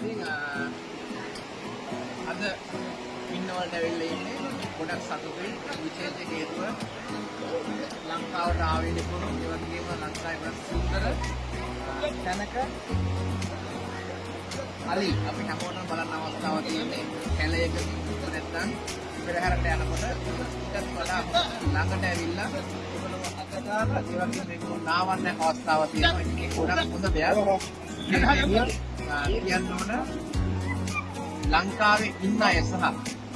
ඉතින් අ, අද ඉන්නවලට ඇවිල්ලා ඉන්නේ ගොඩක් සතුටුයි. විශේෂ හේතුව ලංකාවට ආවේ නිකුණු ඒ වගේම ලංකාවේ වඩා සුන්දර අ, තැනක අලි. අපි හැමෝටම බලන්න අවස්ථාවක් තියෙන්නේ කැලයකදී නැත්නම් පෙරහැරට යනකොට ඊටත් වඩා ළඟට ඇවිල්ලා ඒගොල්ලෝ අත දාලා ඒ වගේම මේක නාවන්න අවස්ථාවක් තියෙනවා. ඒක ගොඩක් හොඳ දෙයක්. කියන්න ඕන. ලංකාවේ ඉන්න අය සහ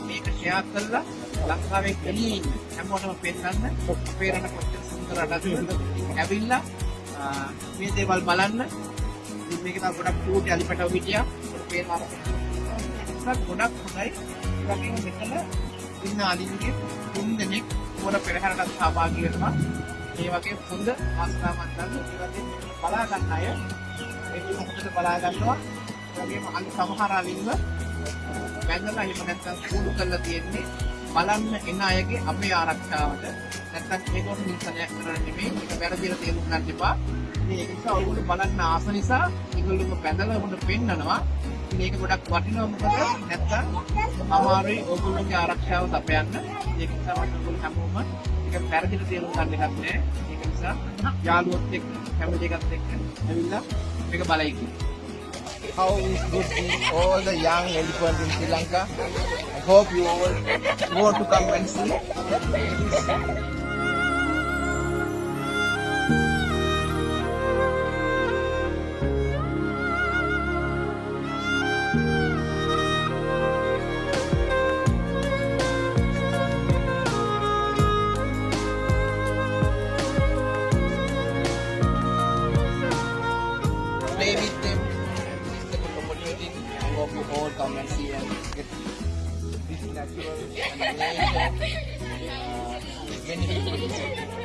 මේක ෂෙයා කරලා ලංකාවේ එළියේ ඉන්න හැමෝටම පෙන්නන්න අපේ රට කොච්චර සුන්දර රටක්ද ඇවිල්ලා ආ, මේ දේවල් බලන්න. ඉතින් මේක තව ගොඩක් චූටි අලිපටව හිටියා. පේනවා ඒකත් ගොඩක් හොඳයි. ඒ වගේම මෙතන ඉන්න අලින්ගේ තුන් දෙනෙක් පොර පෙරහැරට සහභාගී වෙනවා. මේ වගේ හොඳ අවස්ථාවක් ගන්න. ඒ වගේම මේක බලා ගන්න අය ඒක හොඳට බලා ගන්නවා ඒ වගේම අලි සමහර අලින්ව බැඳලා එහෙම නැත්නම් කුඩු කරලා තියෙන්නේ බලන්න එන අයගේ අපේ ආරක්ෂාවට. නැත්නම් ඒකෝට නිසනයක් කරන්න නෙමෙයි ඒක වැරදිලා තේරුම් ගන්න එපා. ඉතින් ඒක නිසා ඔයගොල්ලෝ බලන්න ආස නිසා ඒගොල්ලෝ බැඳලා උඹට පෙන්නනවා. ඉතින් මේක ගොඩක් වටිනවා මොකද? නැත්නම් අමාරුයි ඔයගොල්ලෝගේ ආරක්ෂාව තපයන්න. ඒක නිසා මම ඔයගොල්ලෝ හැමෝම ඒක වැරදිලා තේරුම් ගන්න එකක් නෑ. ඒක නිසා යාළුවොත් එක්ක කැමති එකත් එක්ක ඇවිල්ලා මේක බලයි කියලා how is good in all the young elephants in Sri Lanka. I hope you all want to come and see. and yan. This natural and related uh, benefit